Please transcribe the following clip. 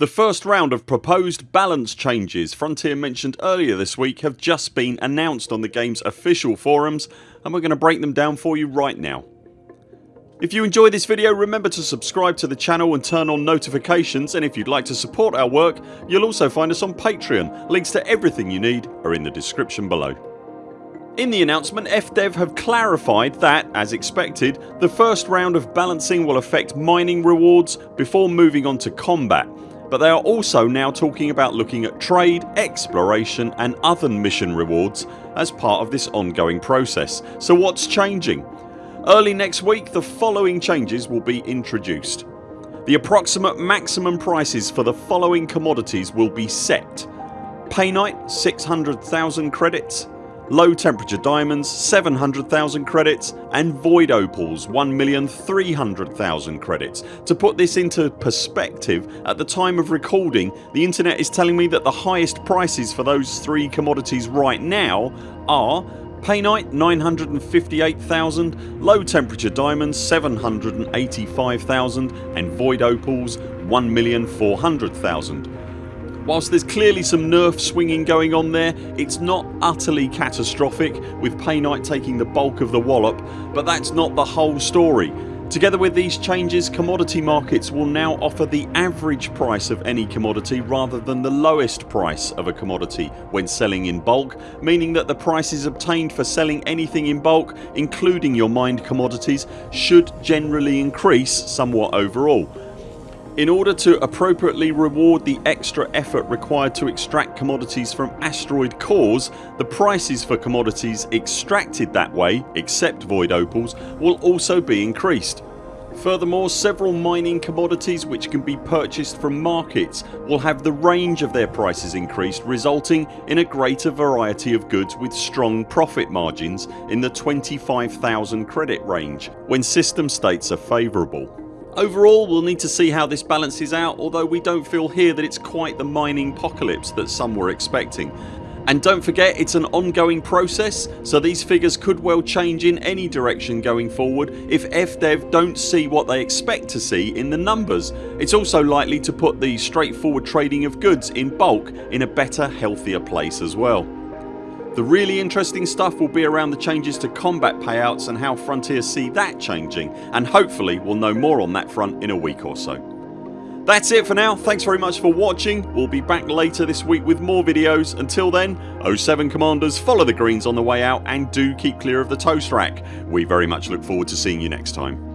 The first round of proposed balance changes Frontier mentioned earlier this week have just been announced on the games official forums and we're going to break them down for you right now. If you enjoyed this video remember to subscribe to the channel and turn on notifications and if you'd like to support our work you'll also find us on Patreon. Links to everything you need are in the description below. In the announcement FDev have clarified that, as expected, the first round of balancing will affect mining rewards before moving on to combat but they are also now talking about looking at trade, exploration and other mission rewards as part of this ongoing process. So what's changing? Early next week the following changes will be introduced. The approximate maximum prices for the following commodities will be set. Painite 600,000 credits low temperature diamonds 700,000 credits and void opals 1,300,000 credits. To put this into perspective at the time of recording the internet is telling me that the highest prices for those three commodities right now are Painite 958,000, low temperature diamonds 785,000 and void opals 1,400,000. Whilst there's clearly some nerf swinging going on there it's not utterly catastrophic with Painite taking the bulk of the wallop but that's not the whole story. Together with these changes commodity markets will now offer the average price of any commodity rather than the lowest price of a commodity when selling in bulk meaning that the prices obtained for selling anything in bulk including your mined commodities should generally increase somewhat overall. In order to appropriately reward the extra effort required to extract commodities from asteroid cores the prices for commodities extracted that way except void opals will also be increased. Furthermore several mining commodities which can be purchased from markets will have the range of their prices increased resulting in a greater variety of goods with strong profit margins in the 25,000 credit range when system states are favourable. Overall we'll need to see how this balances out although we don't feel here that it's quite the mining apocalypse that some were expecting. And don't forget it's an ongoing process so these figures could well change in any direction going forward if FDev don't see what they expect to see in the numbers. It's also likely to put the straightforward trading of goods in bulk in a better healthier place as well. The really interesting stuff will be around the changes to combat payouts and how Frontier see that changing and hopefully we'll know more on that front in a week or so. That's it for now. Thanks very much for watching. We'll be back later this week with more videos. Until then 0 7 CMDRs follow the greens on the way out and do keep clear of the toast rack. We very much look forward to seeing you next time.